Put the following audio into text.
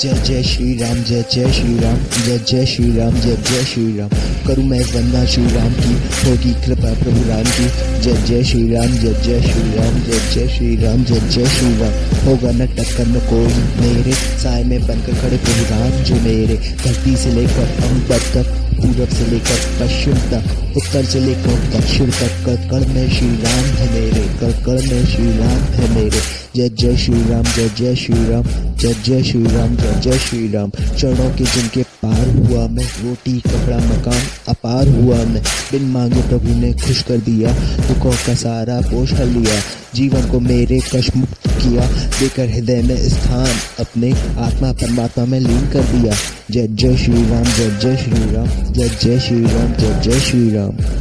जय जय श्री राम जय जय श्री राम जय जय श्री राम जय जय श्री राम करूँ मैं वंदना श्री राम की, होगी कृपा प्रभु राम की। जय जय श्री राम जय जय श्री राम जय जय श्री राम जय जय श्री राम होगा न टक्कर, न कोई मेरे साय में बनकर खड़े प्रभु राम जो मेरे। धरती से लेकर अम्बर तक, पूरब से लेकर पश्चिम तक, उत्तर से लेकर दक्षिण तक कर में श्री राम है मेरे कड़ में श्री राम है मेरे जय जय श्री राम जय जय श्री राम जय जय श्री राम जय जय श्री राम चरणों के जिनके पार हुआ मैं रोटी कपड़ा मकान अपार हुआ मैं बिन मांगे प्रभु ने खुश कर दिया दुखों का सारा बोझ हल लिया जीवन को मेरे कश मुक्त किया देकर हृदय में स्थान अपने आत्मा परमात्मा में लीन कर दिया जय जय श्री राम जय जय श्री राम जय जय श्री राम जय जय श्री राम